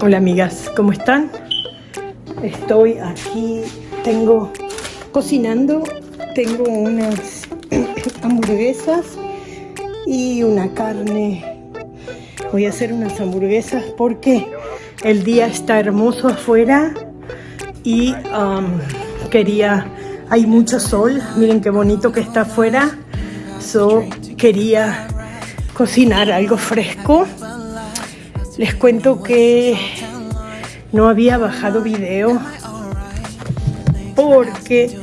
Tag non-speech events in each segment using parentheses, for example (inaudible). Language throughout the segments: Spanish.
Hola amigas, ¿cómo están? Estoy aquí, tengo cocinando, tengo unas (clears throat) hamburguesas y una carne. Voy a hacer unas hamburguesas porque el día está hermoso afuera y um, quería, hay mucho sol, miren qué bonito que está afuera, so quería cocinar algo fresco les cuento que no había bajado video porque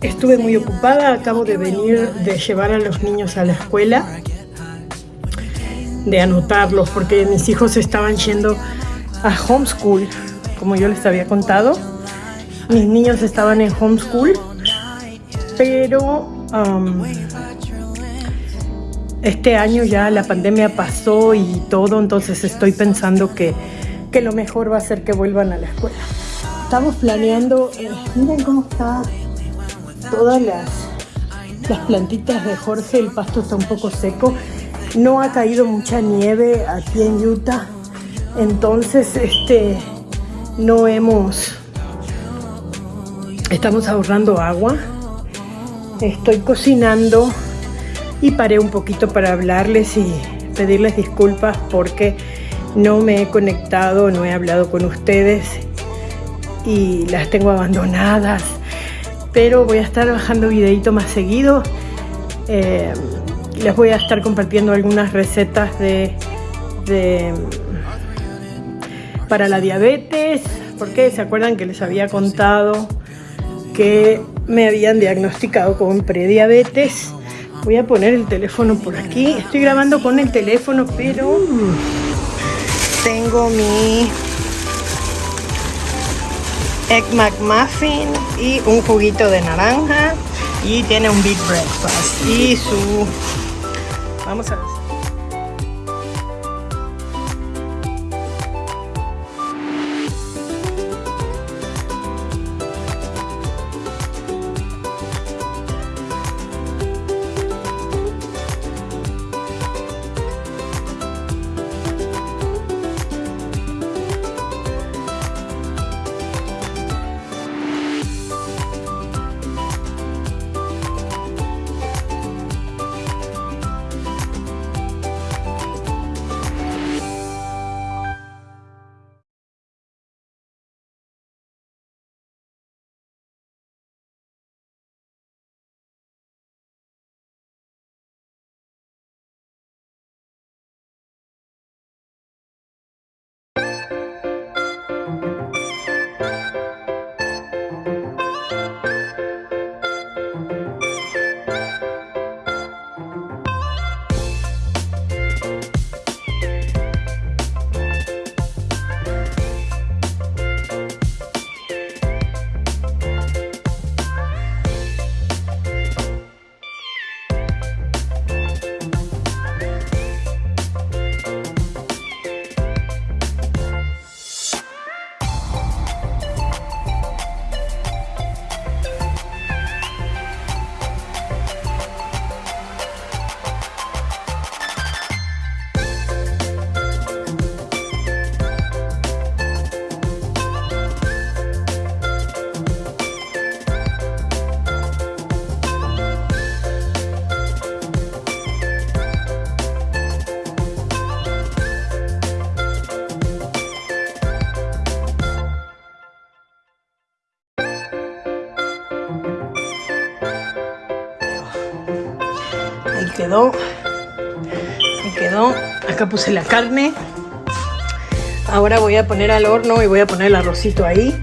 estuve muy ocupada. Acabo de venir de llevar a los niños a la escuela, de anotarlos, porque mis hijos estaban yendo a homeschool, como yo les había contado. Mis niños estaban en homeschool, pero um, este año ya la pandemia pasó y todo, entonces estoy pensando que, lo mejor va a ser que vuelvan a la escuela. Estamos planeando, eh, miren cómo está todas las, las plantitas de Jorge, el pasto está un poco seco, no ha caído mucha nieve aquí en Utah, entonces este, no hemos, estamos ahorrando agua, estoy cocinando y paré un poquito para hablarles y pedirles disculpas porque no me he conectado, no he hablado con ustedes y las tengo abandonadas. Pero voy a estar bajando videito más seguido. Eh, les voy a estar compartiendo algunas recetas de, de para la diabetes, porque se acuerdan que les había contado que me habían diagnosticado con prediabetes Voy a poner el teléfono por aquí. Estoy grabando con el teléfono, pero tengo mi Egg McMuffin y un juguito de naranja y tiene un Big Breakfast y su... Vamos a ver. Quedó. Me quedó. Acá puse la carne. Ahora voy a poner al horno y voy a poner el arrocito ahí.